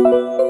you